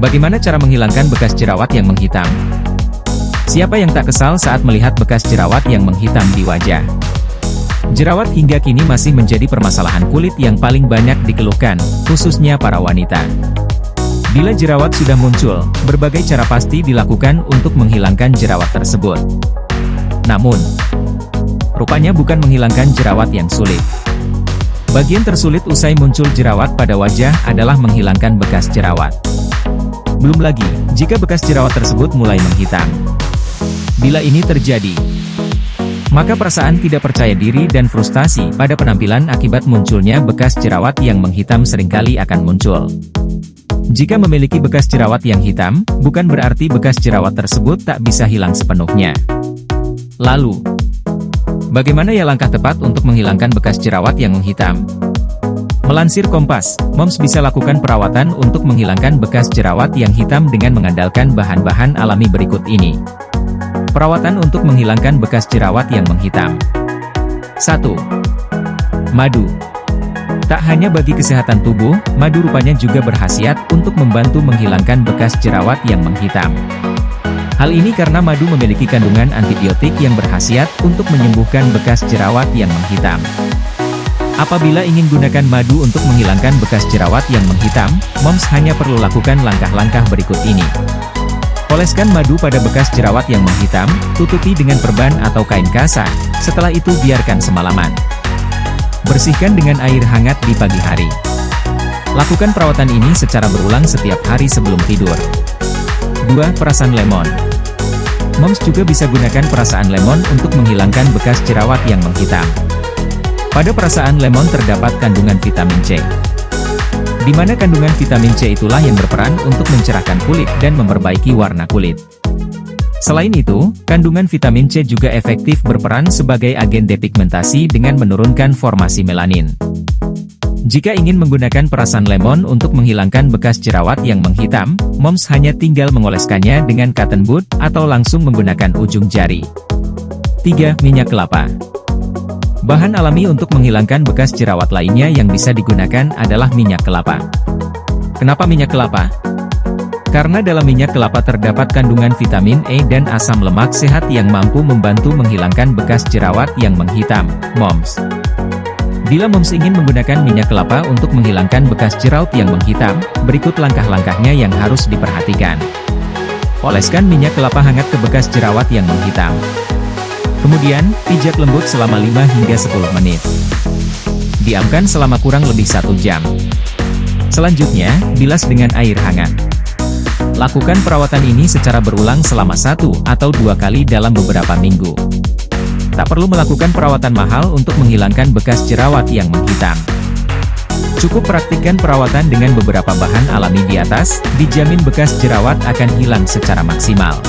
Bagaimana cara menghilangkan bekas jerawat yang menghitam? Siapa yang tak kesal saat melihat bekas jerawat yang menghitam di wajah? Jerawat hingga kini masih menjadi permasalahan kulit yang paling banyak dikeluhkan, khususnya para wanita. Bila jerawat sudah muncul, berbagai cara pasti dilakukan untuk menghilangkan jerawat tersebut. Namun, rupanya bukan menghilangkan jerawat yang sulit. Bagian tersulit usai muncul jerawat pada wajah adalah menghilangkan bekas jerawat. Belum lagi, jika bekas jerawat tersebut mulai menghitam. Bila ini terjadi, maka perasaan tidak percaya diri dan frustasi pada penampilan akibat munculnya bekas jerawat yang menghitam sering kali akan muncul. Jika memiliki bekas jerawat yang hitam, bukan berarti bekas jerawat tersebut tak bisa hilang sepenuhnya. Lalu, bagaimana ya langkah tepat untuk menghilangkan bekas jerawat yang menghitam? Melansir Kompas, Moms bisa lakukan perawatan untuk menghilangkan bekas jerawat yang hitam dengan mengandalkan bahan-bahan alami berikut ini. Perawatan untuk menghilangkan bekas jerawat yang menghitam. 1. Madu. Tak hanya bagi kesehatan tubuh, madu rupanya juga berhasiat untuk membantu menghilangkan bekas jerawat yang menghitam. Hal ini karena madu memiliki kandungan antibiotik yang berhasiat untuk menyembuhkan bekas jerawat yang menghitam. Apabila ingin gunakan madu untuk menghilangkan bekas jerawat yang menghitam, moms hanya perlu lakukan langkah-langkah berikut ini. Oleskan madu pada bekas jerawat yang menghitam, tutupi dengan perban atau kain kasar, setelah itu biarkan semalaman. Bersihkan dengan air hangat di pagi hari. Lakukan perawatan ini secara berulang setiap hari sebelum tidur. 2. Perasan lemon Moms juga bisa gunakan perasaan lemon untuk menghilangkan bekas jerawat yang menghitam. Pada perasaan lemon terdapat kandungan vitamin C. Di mana kandungan vitamin C itulah yang berperan untuk mencerahkan kulit dan memperbaiki warna kulit. Selain itu, kandungan vitamin C juga efektif berperan sebagai agen depigmentasi dengan menurunkan formasi melanin. Jika ingin menggunakan perasan lemon untuk menghilangkan bekas jerawat yang menghitam, moms hanya tinggal mengoleskannya dengan cotton bud atau langsung menggunakan ujung jari. 3. Minyak kelapa Bahan alami untuk menghilangkan bekas jerawat lainnya yang bisa digunakan adalah minyak kelapa. Kenapa minyak kelapa? Karena dalam minyak kelapa terdapat kandungan vitamin E dan asam lemak sehat yang mampu membantu menghilangkan bekas jerawat yang menghitam, moms. Bila moms ingin menggunakan minyak kelapa untuk menghilangkan bekas jerawat yang menghitam, berikut langkah-langkahnya yang harus diperhatikan. Oleskan minyak kelapa hangat ke bekas jerawat yang menghitam. Kemudian, pijat lembut selama 5 hingga 10 menit. Diamkan selama kurang lebih satu jam. Selanjutnya, bilas dengan air hangat. Lakukan perawatan ini secara berulang selama satu atau dua kali dalam beberapa minggu. Tak perlu melakukan perawatan mahal untuk menghilangkan bekas jerawat yang menghitam. Cukup praktikkan perawatan dengan beberapa bahan alami di atas, dijamin bekas jerawat akan hilang secara maksimal.